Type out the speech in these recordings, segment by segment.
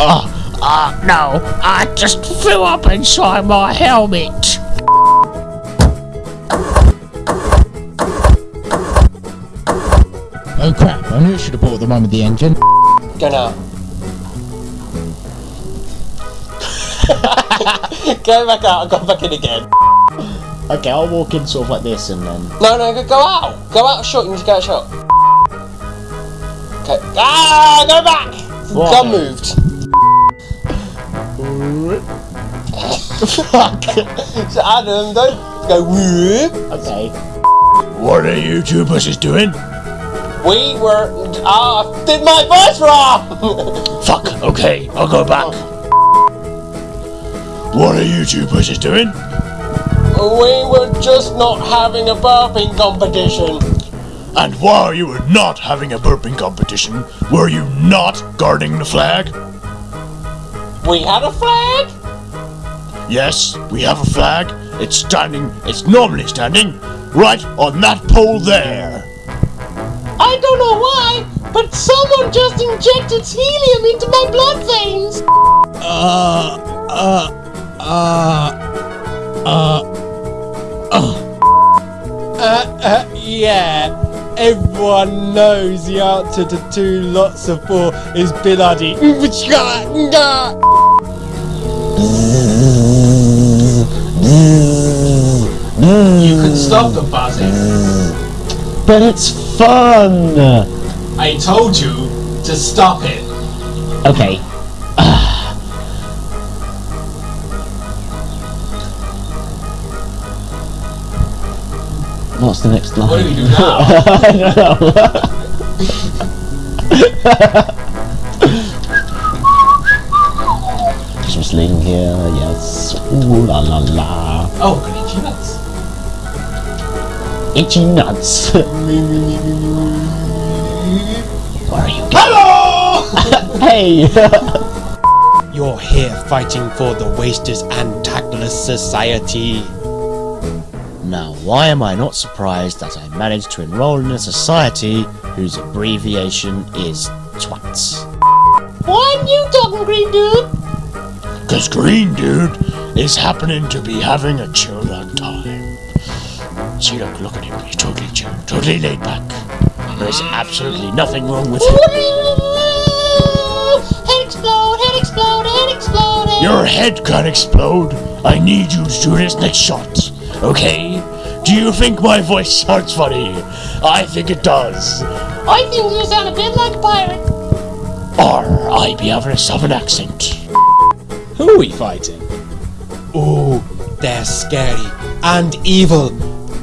oh, uh, no, I just flew up inside my helmet. Oh crap, I knew I should have bought the one with the engine. Go now. go back out, I've gone back in again. Okay, I'll walk in sort of like this and then... No, no, go out! Go out short, you need to go out short. Okay. Ah, go back. What? Gun moved. Fuck! So Adam, don't go whoop. okay. What are you two bushes doing? We were. Ah, I did my voice wrong. Fuck, okay, I'll go back. What are you two bushes doing? we were just not having a burping competition. And while you were not having a burping competition, were you not guarding the flag? We had a flag. Yes, we have a flag. It's standing, it's normally standing, right on that pole there. I don't know why, but someone just injected helium into my blood veins. Uh, uh, uh, uh, Uh, uh, yeah. Everyone knows the answer to two lots of four is Bill Oddie. You can stop the buzzing. but it's fun! I told you to stop it. Okay. What's the next line? What do we do now? I don't know. Christmas Ling here, yes. Ooh la la la. oh, goody nuts. Itchy nuts. Where are you Hello! Hey! You're here fighting for the Wasters and Tactless Society. Now, why am I not surprised that I managed to enroll in a society whose abbreviation is TWATS? Why are you talking, Green Dude? Cause Green Dude is happening to be having a chill-out time. See, look, look at him. He's totally chill, totally laid back. There's absolutely nothing wrong with him. Head explode, head explode, head explode. Your head can't explode. I need you to do this next shot. Okay? Do you think my voice sounds funny? I think it does. I think you sound a bit like a pirate. Or I be having a southern accent. Who are we fighting? Ooh, they're scary and evil.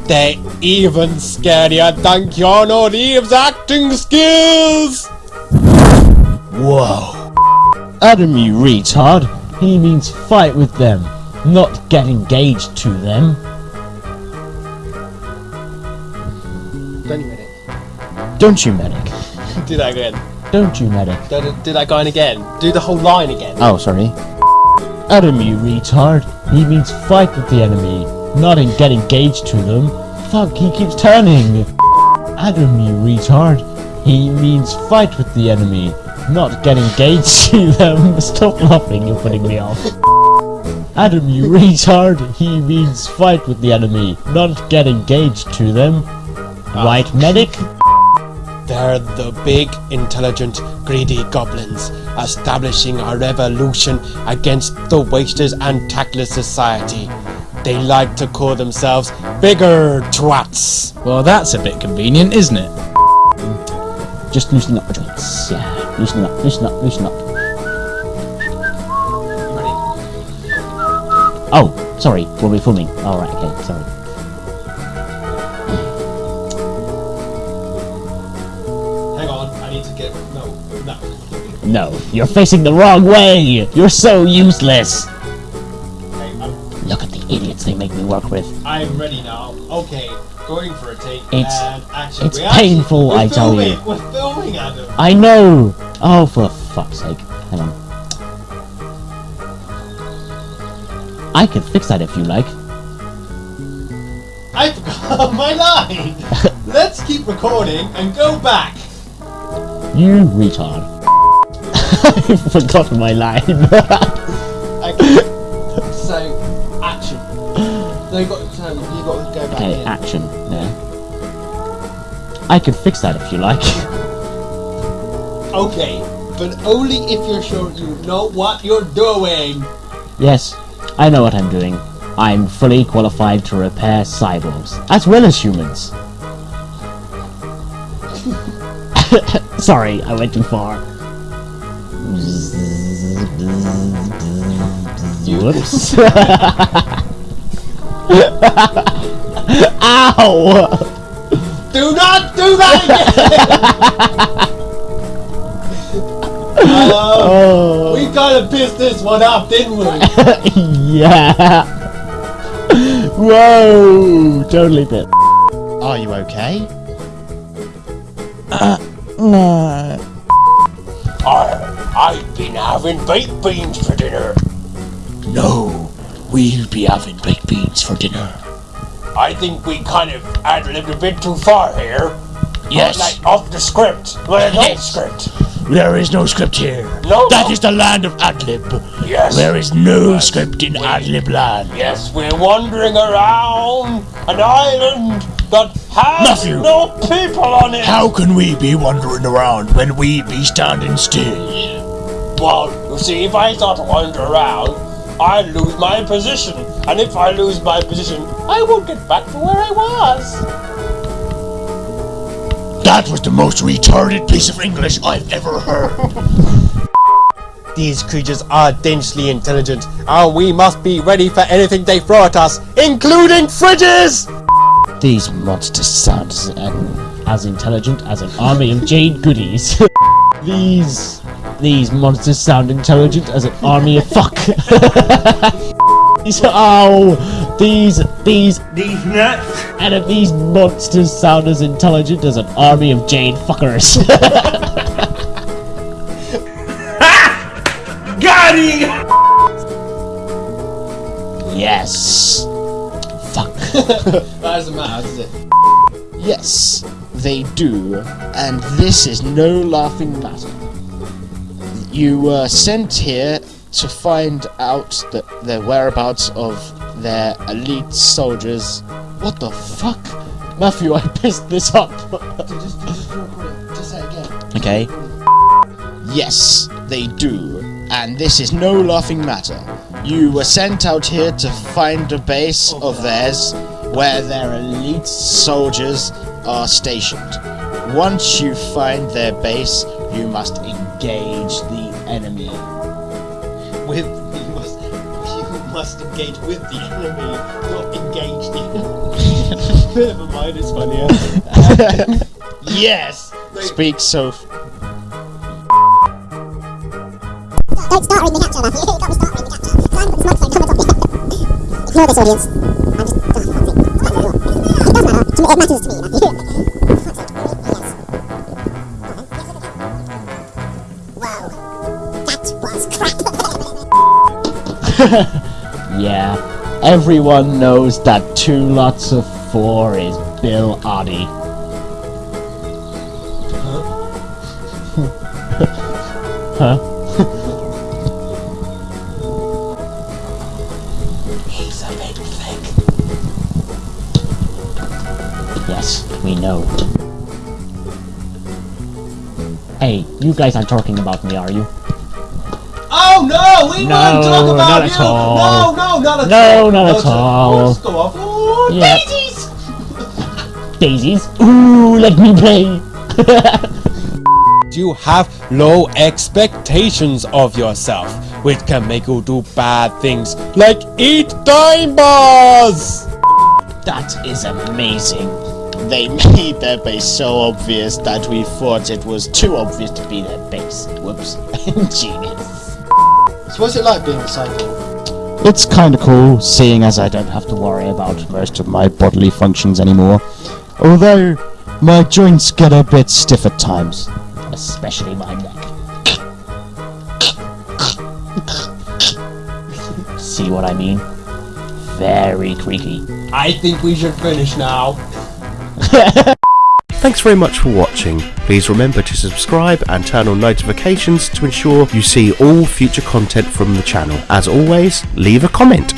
They're even scarier than Keanu Reeves' acting skills. Whoa. Adam, you retard. He means fight with them, not get engaged to them. Don't you, medic? Do that again. Don't you, medic? Do, do that going again. Do the whole line again. Oh, sorry. Adam, you retard. He means fight with the enemy, not in get engaged to them. Fuck, he keeps turning. Adam, you retard. He means fight with the enemy, not get engaged to them. Stop laughing, you're putting me off. Adam, you retard. He means fight with the enemy, not get engaged to them. Right, medic? They're the big, intelligent, greedy goblins, establishing a revolution against the Wasters and Tactless Society. They like to call themselves bigger twats. Well, that's a bit convenient, isn't it? Just loosen up the joints. Yeah, loosen up, loosen up, loosen up. Oh, sorry, were we filming? Oh, Alright, okay, sorry. No, you're facing the wrong way! You're so useless! I'm, Look at the idiots they make me work with. I'm ready now. Okay, going for a take It's- and action. it's actually- painful, we're I tell filming, you. We're filming, Adam. I know! Oh, for fuck's sake. Hang on. I can fix that if you like. I forgot oh, my line. Let's keep recording and go back. You retard. I've forgotten my line. Okay. so, action. No, you got to turn. You got to go back okay, in. action. Yeah. I could fix that if you like. Okay, but only if you're sure you know what you're doing. yes, I know what I'm doing. I'm fully qualified to repair cyborgs, as well as humans. Sorry, I went too far. Whoops. Ow! Do not do that again. Uh, Oh. we kind of pissed this one off, didn't we? yeah. Whoa! Totally bit. Are you okay? No. I, I've been having baked beans for dinner. No, we'll be having baked beans for dinner. I think we kind of ad-libbed a bit too far here. Yes. Like off the script. Well, no script. There is no script here. No. That is the land of ad-lib. Yes. There is no script in ad-lib land. Yes, we're wandering around an island that has Matthew. no people on it. How can we be wandering around when we be standing still? Well, you see, if I start to wander around, I lose my position. And if I lose my position, I won't get back to where I was. That was the most retarded piece of English I've ever heard. These creatures are densely intelligent, and we must be ready for anything they throw at us, including fridges! These monsters sound as, uh, as intelligent as an army of Jade Goodies. these these monsters sound intelligent as an army of fuck. these oh these these These nuts. and if these monsters sound as intelligent as an army of jade fuckers. Got him. yes. Fuck. That doesn't matter, does it? Yes, they do, and this is no laughing matter. You were sent here to find out the, the whereabouts of their elite soldiers. What the fuck? Matthew, I pissed this up. Just, just record it. Just say again. Okay. Yes, they do. And this is no laughing matter. You were sent out here to find a base of theirs where their elite soldiers are stationed. Once you find their base, you must engage the enemy. With you must you must engage with the enemy, not engage the enemy. Never mind, it's funnier. Yes! Speak so. Don't start reading the capture, Matthew. Don't start reading the capture. Try and put this microphone covered up. Ignore this audience. I'm just. Oh, fuck's sake. It does matter. It matters to me, Matthew. yeah. Everyone knows that two lots of four is Bill Oddie. huh? He's a big fake. Yes, we know. Hey, you guys aren't talking about me, are you? Oh no, we No, won't talk about not at you. all. No, no, not at No, all. No, not at all. Let's go off. Ooh, Yeah. daisies. Daisies? Ooh, let me play! You have low expectations of yourself, which can make you do bad things like eat dime bars. That is amazing. They made their base so obvious that we thought it was too obvious to be their base. Whoops. Genius. So what's it like being a cyborg? It's kinda cool, seeing as I don't have to worry about most of my bodily functions anymore. Although, my joints get a bit stiff at times. Especially my neck. See what I mean? Very creaky. I think we should finish now. Thanks very much for watching. Please remember to subscribe and turn on notifications to ensure you see all future content from the channel. As always, leave a comment.